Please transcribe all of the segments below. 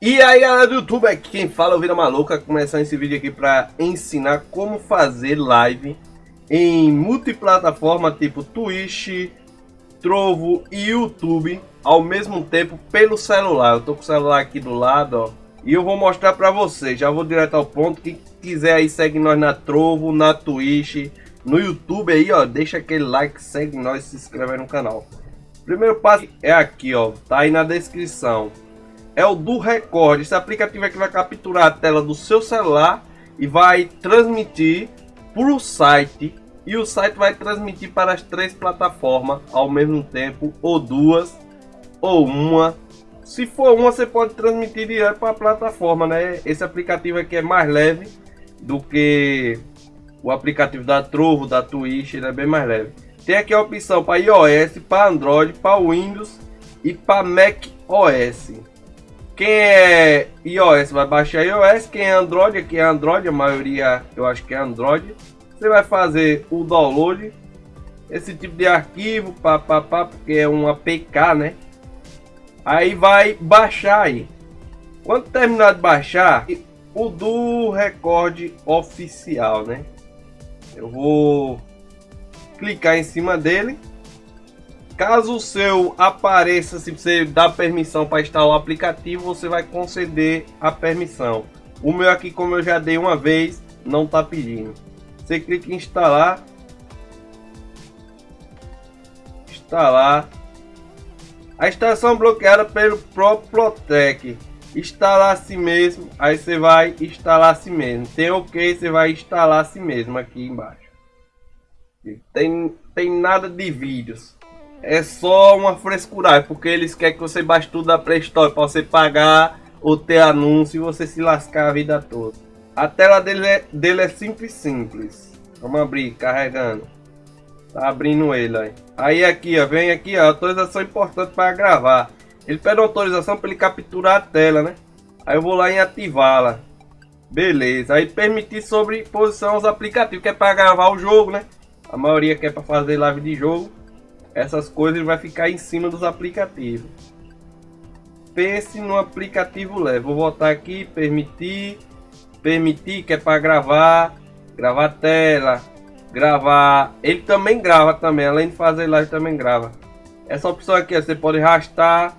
E aí galera do YouTube, aqui quem fala é o Vira Maluca, começando esse vídeo aqui para ensinar como fazer live em multiplataforma tipo Twitch, Trovo e YouTube ao mesmo tempo pelo celular. Eu tô com o celular aqui do lado, ó, e eu vou mostrar para vocês, já vou direto ao ponto, quem quiser aí segue nós na Trovo, na Twitch, no YouTube aí, ó, deixa aquele like, segue nós, se inscreve no canal. Primeiro passo é aqui, ó, tá aí na descrição é o do Record. Esse aplicativo é que vai capturar a tela do seu celular e vai transmitir para o site. E o site vai transmitir para as três plataformas ao mesmo tempo, ou duas, ou uma. Se for uma, você pode transmitir direto para a plataforma, né? Esse aplicativo aqui é mais leve do que o aplicativo da Trovo, da Twitch, ele é bem mais leve. Tem aqui a opção para iOS, para Android, para Windows e para Mac OS. Quem é iOS vai baixar iOS, quem é Android, aqui é Android, a maioria eu acho que é Android. Você vai fazer o download, esse tipo de arquivo, pá, pá, pá, porque é um APK, né? Aí vai baixar aí. Quando terminar de baixar, o do recorde oficial, né? Eu vou clicar em cima dele Caso o seu apareça, se você dá permissão para instalar o aplicativo, você vai conceder a permissão. O meu aqui, como eu já dei uma vez, não está pedindo. Você clica em instalar. Instalar. A instalação bloqueada pelo próprio Protec. Instalar a si mesmo, aí você vai instalar a si mesmo. Tem OK, você vai instalar a si mesmo aqui embaixo. Tem, tem nada de vídeos é só uma frescuragem, porque eles querem que você baixe tudo da Play Store para você pagar ou ter anúncio e você se lascar a vida toda. A tela dele é, dele é simples, simples. Vamos abrir, carregando. Tá abrindo ele aí. Aí aqui, ó, vem aqui, ó, autorização importante para gravar. Ele pede autorização para ele capturar a tela, né? Aí eu vou lá em ativá-la. Beleza. Aí permitir sobreposição aos aplicativos, que é para gravar o jogo, né? A maioria quer para fazer live de jogo essas coisas vai ficar em cima dos aplicativos. Pense no aplicativo leve. Vou voltar aqui, permitir, permitir que é para gravar, gravar tela, gravar. Ele também grava também, além de fazer live também grava. Essa opção aqui você pode arrastar,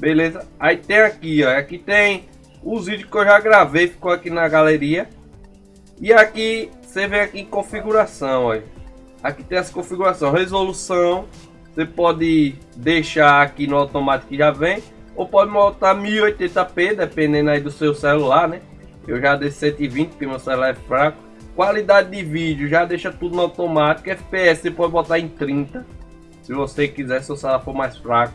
beleza? Aí tem aqui, ó, aqui tem os vídeos que eu já gravei, ficou aqui na galeria. E aqui você vem aqui em configuração, ó. Aqui tem essa configuração, resolução. Você pode deixar aqui no automático que já vem. Ou pode botar 1080p, dependendo aí do seu celular, né? Eu já dei 120, porque meu celular é fraco. Qualidade de vídeo, já deixa tudo no automático. FPS você pode botar em 30. Se você quiser, se o celular for mais fraco.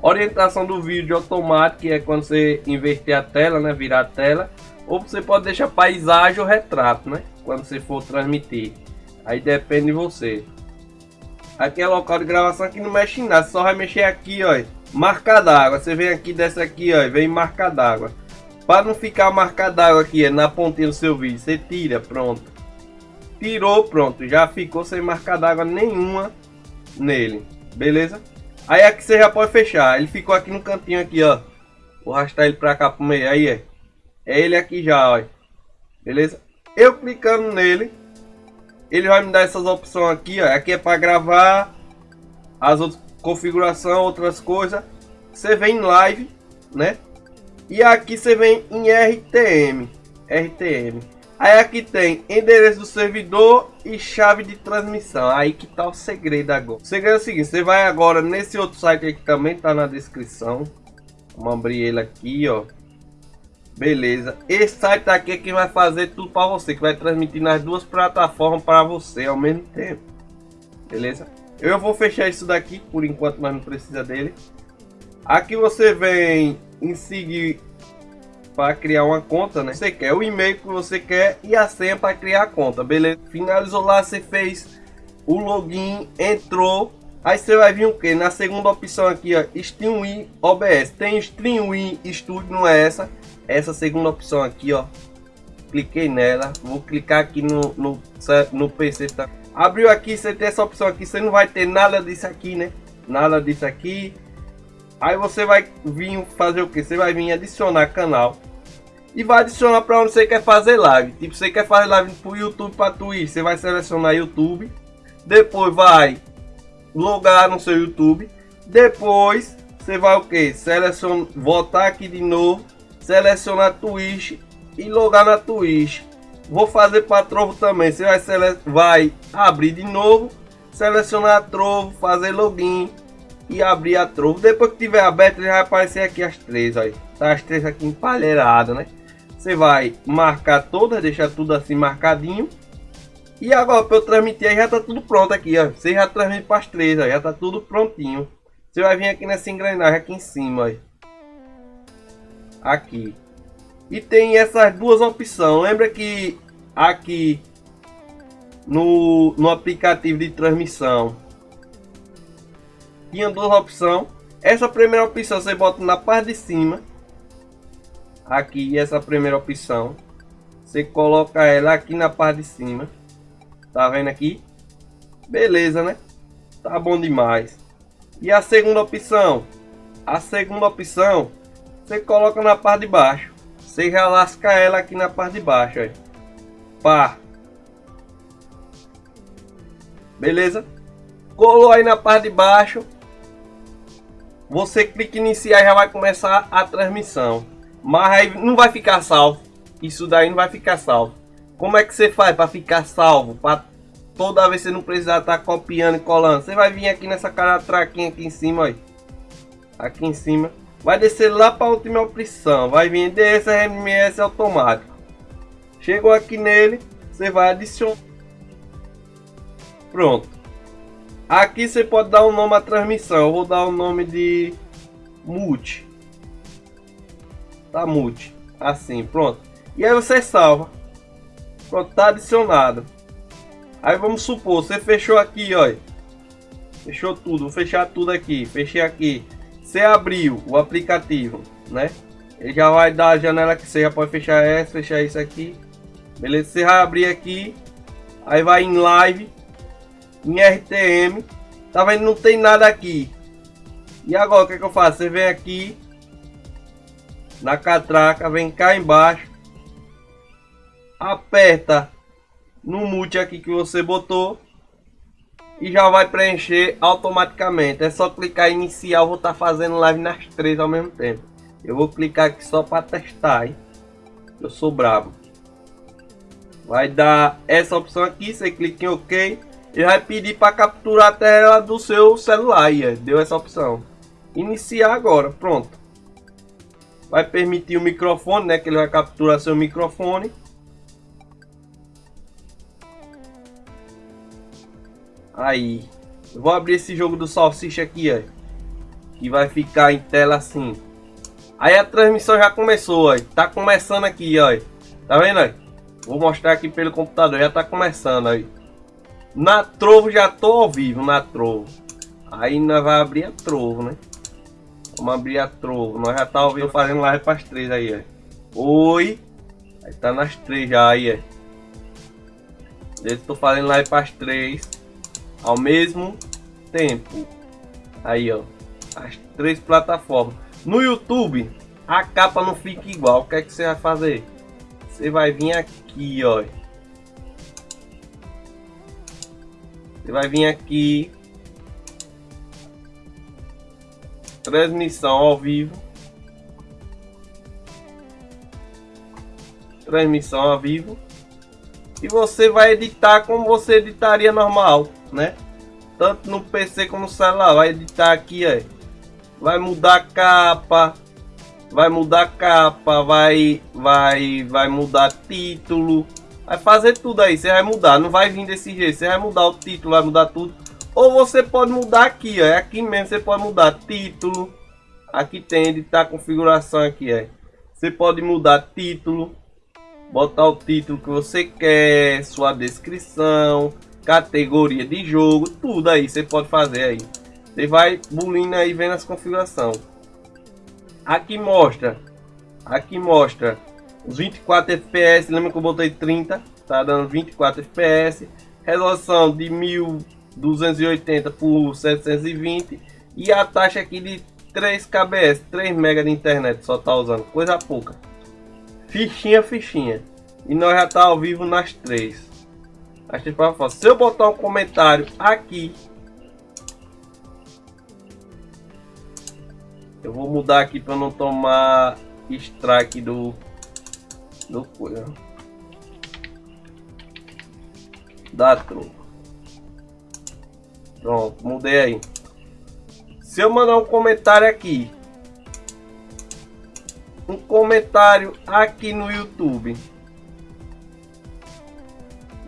Orientação do vídeo automático, é quando você inverter a tela, né? Virar a tela. Ou você pode deixar paisagem ou retrato, né? Quando você for transmitir. Aí depende de você. Aqui é local de gravação que não mexe em nada, só vai mexer aqui, ó. Marca d'água. Você vem aqui, desce aqui, ó, vem marca d'água. Para não ficar marca d'água aqui, é na pontinha do seu vídeo, você tira, pronto. Tirou, pronto, já ficou sem marca d'água nenhuma nele, beleza? Aí aqui você já pode fechar, ele ficou aqui no cantinho aqui, ó. Vou arrastar ele para cá pro meio, aí é. É ele aqui já, ó. Beleza? Eu clicando nele, ele vai me dar essas opções aqui, ó. Aqui é para gravar as outras configuração, outras coisas. Você vem em live, né? E aqui você vem em RTM, RTM. Aí aqui tem endereço do servidor e chave de transmissão. Aí que tá o segredo agora. O segredo é o seguinte, você vai agora nesse outro site aí que também tá na descrição. Vamos abrir ele aqui, ó. Beleza. Esse site aqui é que vai fazer tudo para você, que vai transmitir nas duas plataformas para você ao mesmo tempo. Beleza? Eu vou fechar isso daqui por enquanto, mas não precisa dele. Aqui você vem em seguir para criar uma conta, né? Você quer o e-mail que você quer e a senha para criar a conta, beleza? Finalizou lá, você fez o login, entrou. Aí você vai vir o que? Na segunda opção aqui, ó, StreamWin OBS. Tem StreamWin Studio, não é essa? Essa segunda opção aqui, ó. Cliquei nela, vou clicar aqui no, no, no PC, tá? Abriu aqui, você tem essa opção aqui, você não vai ter nada disso aqui, né? Nada disso aqui. Aí você vai vir fazer o que? Você vai vir adicionar canal e vai adicionar para onde você quer fazer live. Tipo, você quer fazer live para YouTube, para Twitch, você vai selecionar YouTube. Depois vai logar no seu YouTube. Depois você vai o que? Selecionar, voltar aqui de novo, selecionar Twitch e logar na Twitch. Vou fazer para Trovo também. Você vai, sele... vai abrir de novo, selecionar a Trovo, fazer login e abrir a Trovo. Depois que tiver aberto, já vai aparecer aqui as três, aí. Tá as três aqui empalheiradas, né? Você vai marcar todas, deixar tudo assim marcadinho. E agora para eu transmitir aí já tá tudo pronto aqui, ó. Você já transmite para as três, ó. já tá tudo prontinho. Você vai vir aqui nessa engrenagem aqui em cima, ó. Aqui. E tem essas duas opções. Lembra que aqui no, no aplicativo de transmissão tinha duas opções. Essa primeira opção você bota na parte de cima. Aqui essa primeira opção. Você coloca ela aqui na parte de cima. Tá vendo aqui? Beleza né? Tá bom demais. E a segunda opção? A segunda opção você coloca na parte de baixo você já lasca ela aqui na parte de baixo aí. pá beleza colou aí na parte de baixo você clica em iniciar e já vai começar a transmissão mas aí não vai ficar salvo. Isso daí não vai ficar salvo. Como é que você faz para ficar salvo? Para toda vez você não precisar estar tá copiando e colando. Você vai vir aqui nessa cara traquinha aqui em cima, aí. Aqui em cima. Vai descer lá para a última opção. Vai vir DSRMS automático. Chegou aqui nele, você vai adicionar. Pronto. Aqui você pode dar um nome à transmissão. Eu vou dar o nome de multi tá mute. Assim, pronto. E aí você salva. Pronto, tá adicionado. Aí vamos supor, você fechou aqui, ó. Fechou tudo, vou fechar tudo aqui. Fechei aqui. Você abriu o aplicativo, né? Ele já vai dar a janela que você já pode fechar essa, fechar isso aqui. Beleza? Você vai abrir aqui. Aí vai em live. Em RTM. Tá vendo? Não tem nada aqui. E agora o que, é que eu faço? Você vem aqui na catraca, vem cá embaixo, aperta no mute aqui que você botou e já vai preencher automaticamente. É só clicar em iniciar, eu vou estar tá fazendo live nas três ao mesmo tempo. Eu vou clicar aqui só para testar, hein? Eu sou bravo. Vai dar essa opção aqui, você clica em OK e vai pedir para capturar a tela do seu celular. E deu essa opção. Iniciar agora, pronto vai permitir o microfone, né? Que ele vai capturar seu microfone. Aí, eu vou abrir esse jogo do salsicha aqui, ó, que vai ficar em tela assim. Aí a transmissão já começou, ó, tá começando aqui, ó, tá vendo? Ó? Vou mostrar aqui pelo computador, já tá começando aí. Na Trovo já tô ao vivo, na Trovo. Aí nós vai abrir a Trovo, né? Vamos abrir a trovo. Nós já tá ouvindo fazendo live para as três aí, ó. Oi. Aí tá nas três já aí, ó. Eu tô fazendo live para as três ao mesmo tempo. Aí, ó. As três plataformas. No YouTube, a capa não fica igual. O que é que você vai fazer? Você vai vir aqui, ó. Você vai vir aqui transmissão ao vivo, transmissão ao vivo, e você vai editar como você editaria normal, né? Tanto no PC como no celular, vai editar aqui, vai mudar a capa, vai mudar a capa, vai, vai, vai mudar título, vai fazer tudo aí, você vai mudar, não vai vir desse jeito, você vai mudar o título, vai mudar tudo. Ou você pode mudar aqui. É aqui mesmo. Você pode mudar título. Aqui tem editar configuração aqui, é. Você pode mudar título, botar o título que você quer, sua descrição, categoria de jogo, tudo aí você pode fazer aí. Você vai bulindo aí vendo as configurações. Aqui mostra, aqui mostra os 24 FPS, lembra que eu botei 30, tá dando 24 FPS, resolução de 1000 280 por 720 e a taxa aqui de 3 kbs, 3 mega de internet só tá usando, coisa pouca. Fichinha, fichinha. E nós já tá ao vivo nas três. Se eu botar um comentário aqui, eu vou mudar aqui para não tomar strike do do coisa da troca. Pronto, mudei aí. Se eu mandar um comentário aqui, um comentário aqui no YouTube.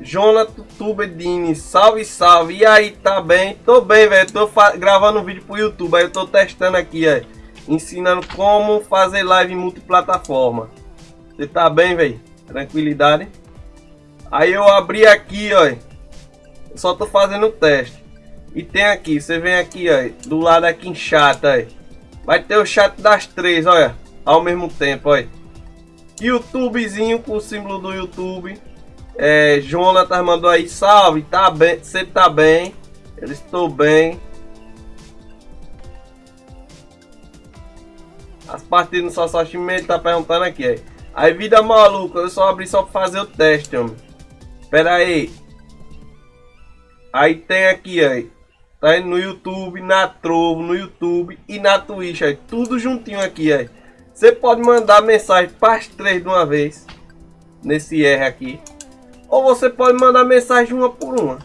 Jonathan Tubedini, salve, salve. E aí, tá bem? Tô bem, velho. Tô gravando um vídeo pro YouTube. Aí eu tô testando aqui, ó. Ensinando como fazer live multiplataforma. Você tá bem, velho? Tranquilidade. Aí eu abri aqui, ó. Só tô fazendo o teste. E tem aqui, você vem aqui, ó. Do lado aqui em chat. Vai ter o chat das três, olha. Ao mesmo tempo, olha. YouTubezinho com o símbolo do YouTube. É, Jonathan mandou aí, salve, tá bem, você tá bem? Eu estou bem. As partidas no Sasashime ele tá perguntando aqui, aí. Aí vida maluca, eu só abri só pra fazer o teste, homem. Pera aí. Aí tem aqui, aí. Tá no YouTube, na Trovo, no YouTube e na Twitch, aí. Tudo juntinho aqui, aí. Você pode mandar mensagem para as três de uma vez. Nesse R aqui. Ou você pode mandar mensagem uma por uma.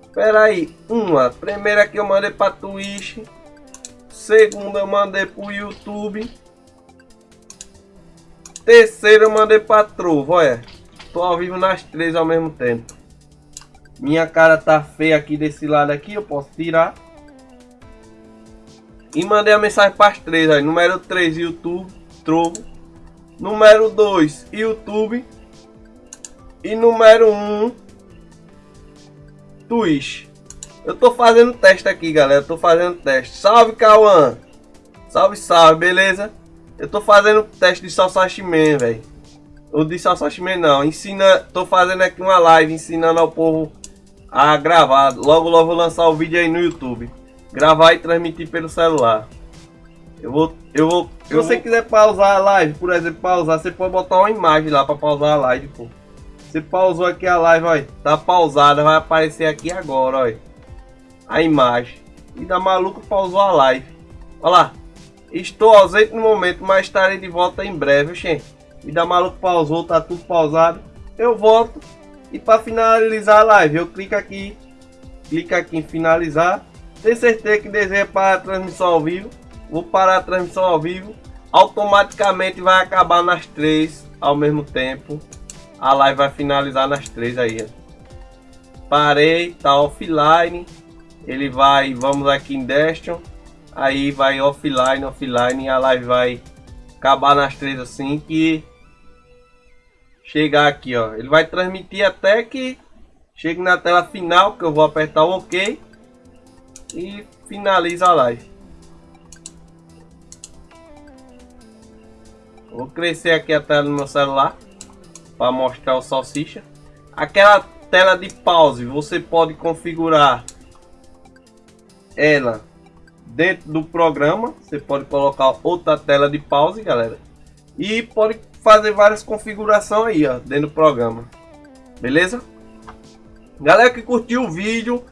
Espera aí. Uma. Primeira que eu mandei para Twitch. Segunda eu mandei para o YouTube. Terceira eu mandei para Trovo. Olha. Tô ao vivo nas três ao mesmo tempo. Minha cara tá feia aqui desse lado aqui. Eu posso tirar. E mandei a mensagem para as três. Aí. Número 3 YouTube. Trovo. Número 2 YouTube. E número 1, um, Twitch. Eu tô fazendo teste aqui, galera. tô fazendo teste. Salve, Cauã. Salve, salve, beleza? Eu tô fazendo teste de Salsachimen, velho. Ou de Salsachimen não. Ensina, tô fazendo aqui uma live ensinando ao povo a gravar. Logo, logo vou lançar o vídeo aí no YouTube. Gravar e transmitir pelo celular. Eu vou, eu vou. Se você vou... quiser pausar a live, por exemplo, pausar, você pode botar uma imagem lá para pausar a live, pô. Você pausou aqui a live, olha. Tá pausada, vai aparecer aqui agora, olha. A imagem. E da maluco pausou a live. Olha lá. Estou ausente no momento, mas estarei de volta em breve, gente. E da maluco pausou, tá tudo pausado. Eu volto. E para finalizar a live, eu clico aqui. Clica aqui em finalizar. Tem certeza que deseja para a transmissão ao vivo. Vou parar a transmissão ao vivo. Automaticamente vai acabar nas três ao mesmo tempo a live vai finalizar nas três aí. Parei, tá offline. Ele vai, vamos aqui em Destion. Aí vai offline, offline. A live vai acabar nas três assim que chegar aqui, ó. Ele vai transmitir até que chegue na tela final, que eu vou apertar o OK e finaliza a live. Vou crescer aqui a tela do meu celular para mostrar o salsicha. Aquela tela de pause, você pode configurar ela dentro do programa. Você pode colocar outra tela de pause, galera. E pode fazer várias configurações aí, ó, dentro do programa. Beleza? Galera que curtiu o vídeo,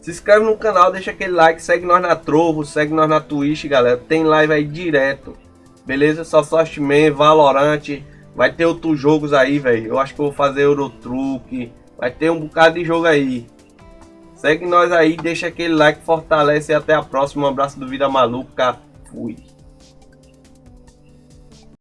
se inscreve no canal, deixa aquele like, segue nós na Trovo, segue nós na Twitch, galera. Tem live aí direto. Beleza? Só Man, Valorante, Vai ter outros jogos aí, velho. Eu acho que eu vou fazer Eurotruck. Vai ter um bocado de jogo aí. Segue nós aí, deixa aquele like, fortalece e até a próxima. Um abraço do Vida Maluca. Fui.